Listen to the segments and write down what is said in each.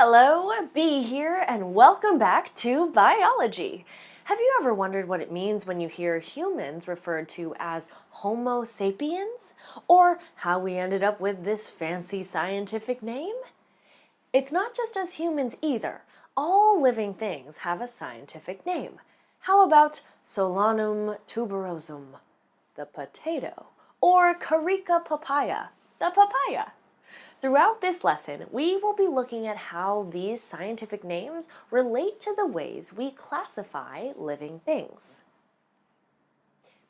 Hello, Bee here, and welcome back to Biology. Have you ever wondered what it means when you hear humans referred to as Homo sapiens? Or how we ended up with this fancy scientific name? It's not just us humans either. All living things have a scientific name. How about Solanum tuberosum, the potato, or Carica papaya, the papaya? Throughout this lesson, we will be looking at how these scientific names relate to the ways we classify living things.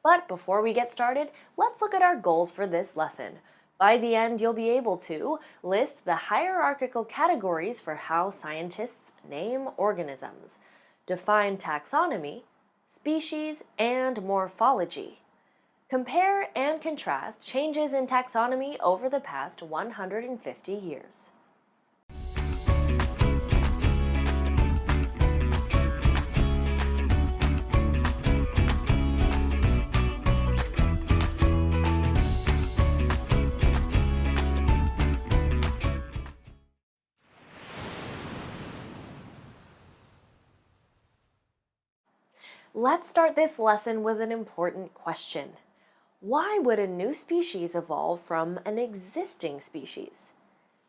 But before we get started, let's look at our goals for this lesson. By the end, you'll be able to list the hierarchical categories for how scientists name organisms, define taxonomy, species, and morphology, Compare and contrast changes in taxonomy over the past 150 years. Let's start this lesson with an important question. Why would a new species evolve from an existing species?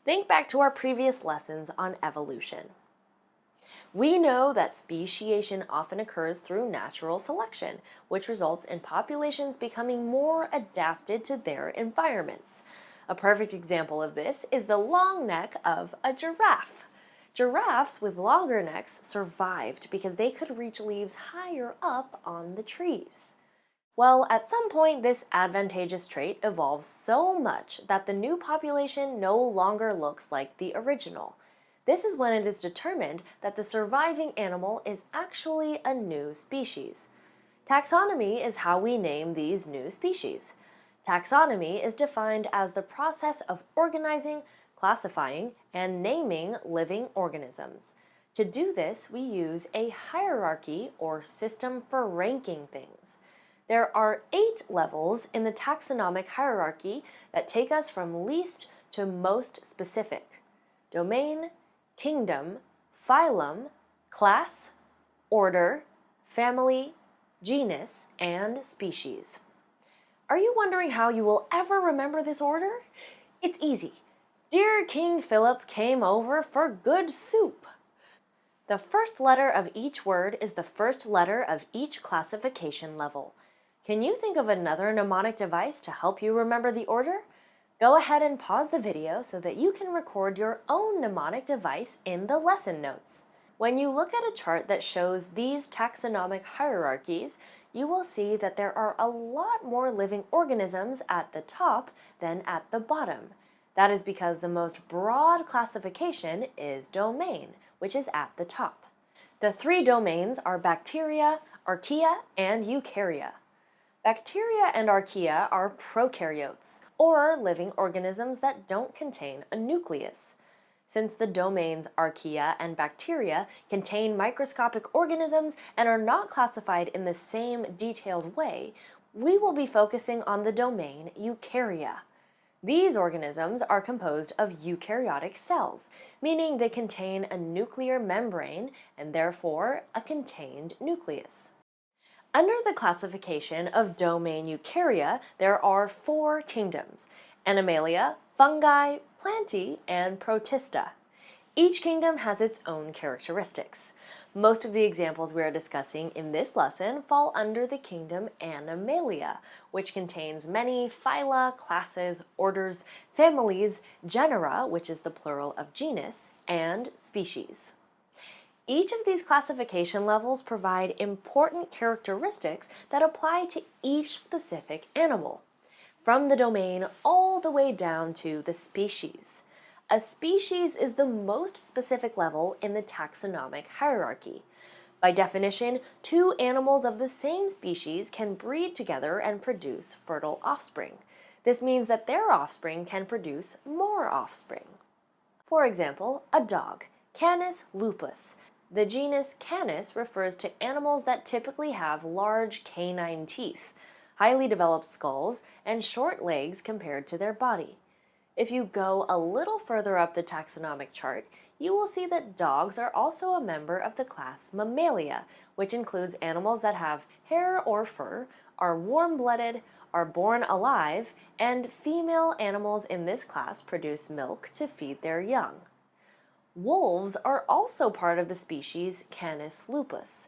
Think back to our previous lessons on evolution. We know that speciation often occurs through natural selection, which results in populations becoming more adapted to their environments. A perfect example of this is the long neck of a giraffe. Giraffes with longer necks survived because they could reach leaves higher up on the trees. Well, at some point this advantageous trait evolves so much that the new population no longer looks like the original. This is when it is determined that the surviving animal is actually a new species. Taxonomy is how we name these new species. Taxonomy is defined as the process of organizing, classifying, and naming living organisms. To do this, we use a hierarchy or system for ranking things. There are eight levels in the taxonomic hierarchy that take us from least to most specific. Domain, kingdom, phylum, class, order, family, genus, and species. Are you wondering how you will ever remember this order? It's easy. Dear King Philip came over for good soup. The first letter of each word is the first letter of each classification level. Can you think of another mnemonic device to help you remember the order? Go ahead and pause the video so that you can record your own mnemonic device in the lesson notes. When you look at a chart that shows these taxonomic hierarchies, you will see that there are a lot more living organisms at the top than at the bottom. That is because the most broad classification is domain, which is at the top. The three domains are bacteria, archaea, and eukarya. Bacteria and archaea are prokaryotes, or living organisms that don't contain a nucleus. Since the domains archaea and bacteria contain microscopic organisms and are not classified in the same detailed way, we will be focusing on the domain eukarya. These organisms are composed of eukaryotic cells, meaning they contain a nuclear membrane and therefore a contained nucleus. Under the classification of domain eukarya, there are four kingdoms, Animalia, Fungi, Plantae, and Protista. Each kingdom has its own characteristics. Most of the examples we are discussing in this lesson fall under the kingdom Animalia, which contains many phyla, classes, orders, families, genera, which is the plural of genus, and species. Each of these classification levels provide important characteristics that apply to each specific animal, from the domain all the way down to the species. A species is the most specific level in the taxonomic hierarchy. By definition, two animals of the same species can breed together and produce fertile offspring. This means that their offspring can produce more offspring. For example, a dog, Canis lupus, the genus Canis refers to animals that typically have large canine teeth, highly developed skulls, and short legs compared to their body. If you go a little further up the taxonomic chart, you will see that dogs are also a member of the class Mammalia, which includes animals that have hair or fur, are warm-blooded, are born alive, and female animals in this class produce milk to feed their young. Wolves are also part of the species Canis lupus.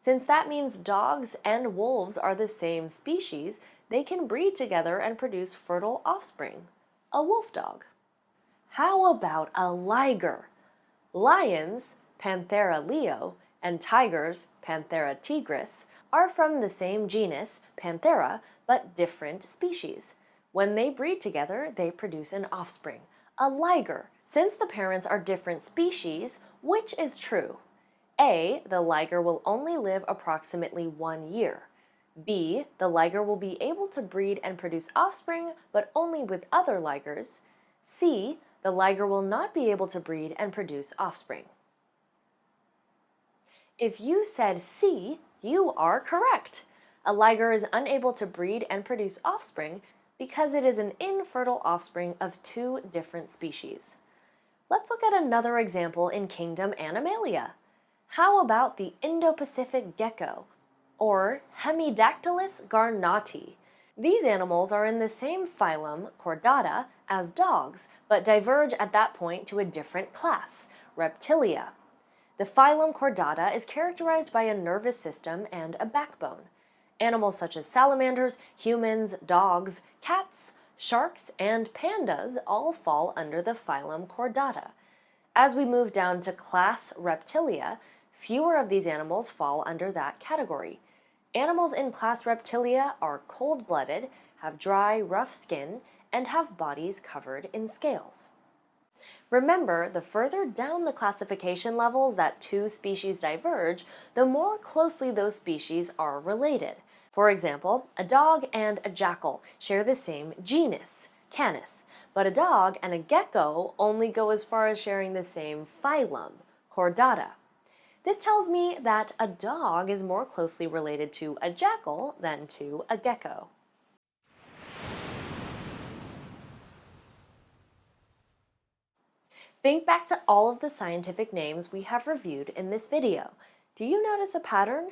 Since that means dogs and wolves are the same species, they can breed together and produce fertile offspring, a wolf dog. How about a liger? Lions, Panthera leo, and tigers, Panthera tigris, are from the same genus, Panthera, but different species. When they breed together, they produce an offspring, a liger. Since the parents are different species, which is true? A. The liger will only live approximately one year. B. The liger will be able to breed and produce offspring, but only with other ligers. C. The liger will not be able to breed and produce offspring. If you said C, you are correct. A liger is unable to breed and produce offspring because it is an infertile offspring of two different species. Let's look at another example in kingdom Animalia. How about the Indo-Pacific gecko, or Hemidactylus garnotii? These animals are in the same phylum, Chordata, as dogs, but diverge at that point to a different class, Reptilia. The phylum Chordata is characterized by a nervous system and a backbone. Animals such as salamanders, humans, dogs, cats, sharks, and pandas all fall under the phylum Chordata. As we move down to class Reptilia, fewer of these animals fall under that category. Animals in class Reptilia are cold-blooded, have dry, rough skin, and have bodies covered in scales. Remember, the further down the classification levels that two species diverge, the more closely those species are related. For example, a dog and a jackal share the same genus, Canis, but a dog and a gecko only go as far as sharing the same phylum, Chordata. This tells me that a dog is more closely related to a jackal than to a gecko. Think back to all of the scientific names we have reviewed in this video. Do you notice a pattern?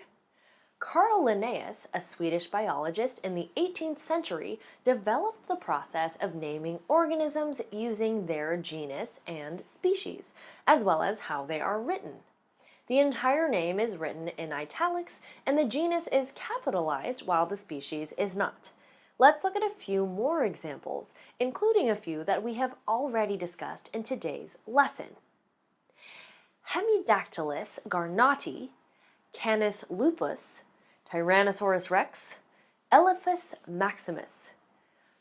Carl Linnaeus, a Swedish biologist in the 18th century, developed the process of naming organisms using their genus and species, as well as how they are written. The entire name is written in italics, and the genus is capitalized while the species is not. Let's look at a few more examples, including a few that we have already discussed in today's lesson. Hemidactylus garnotii, Canis lupus, Tyrannosaurus rex, Elephas maximus.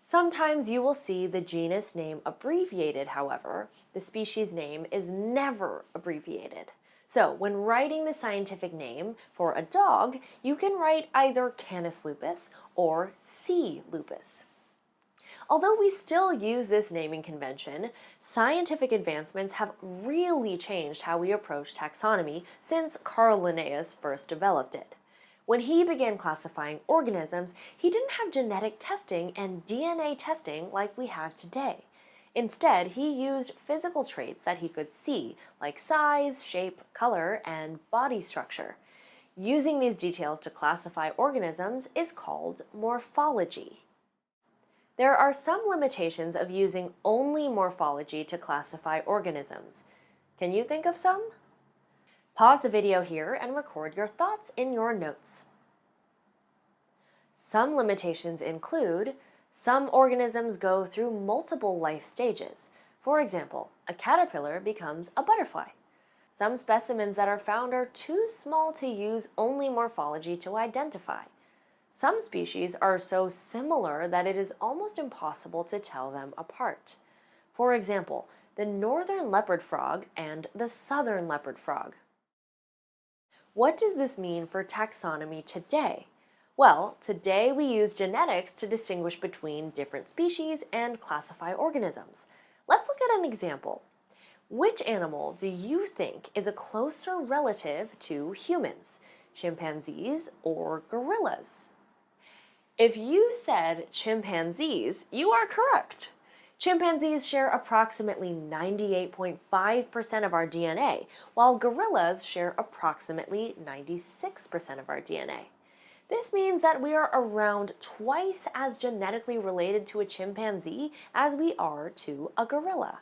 Sometimes you will see the genus name abbreviated, however, the species name is never abbreviated. So when writing the scientific name for a dog, you can write either Canis lupus or C. lupus. Although we still use this naming convention, scientific advancements have really changed how we approach taxonomy since Carl Linnaeus first developed it. When he began classifying organisms, he didn't have genetic testing and DNA testing like we have today. Instead, he used physical traits that he could see, like size, shape, color, and body structure. Using these details to classify organisms is called morphology. There are some limitations of using only morphology to classify organisms. Can you think of some? Pause the video here and record your thoughts in your notes. Some limitations include some organisms go through multiple life stages. For example, a caterpillar becomes a butterfly. Some specimens that are found are too small to use only morphology to identify. Some species are so similar that it is almost impossible to tell them apart. For example, the northern leopard frog and the southern leopard frog. What does this mean for taxonomy today? Well, today we use genetics to distinguish between different species and classify organisms. Let's look at an example. Which animal do you think is a closer relative to humans, chimpanzees or gorillas? If you said chimpanzees, you are correct. Chimpanzees share approximately 98.5% of our DNA, while gorillas share approximately 96% of our DNA. This means that we are around twice as genetically related to a chimpanzee as we are to a gorilla.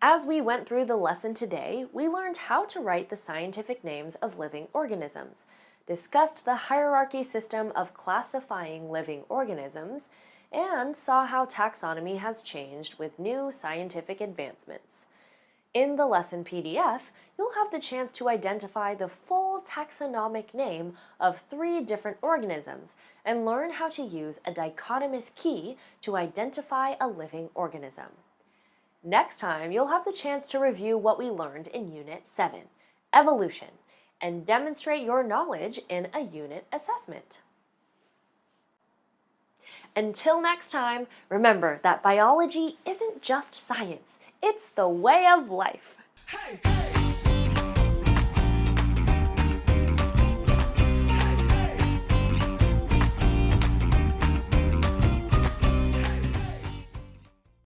As we went through the lesson today, we learned how to write the scientific names of living organisms, discussed the hierarchy system of classifying living organisms, and saw how taxonomy has changed with new scientific advancements. In the lesson PDF, you'll have the chance to identify the full taxonomic name of three different organisms and learn how to use a dichotomous key to identify a living organism. Next time, you'll have the chance to review what we learned in Unit 7, Evolution, and demonstrate your knowledge in a unit assessment. Until next time, remember that biology isn't just science, it's the way of life. Hey, hey.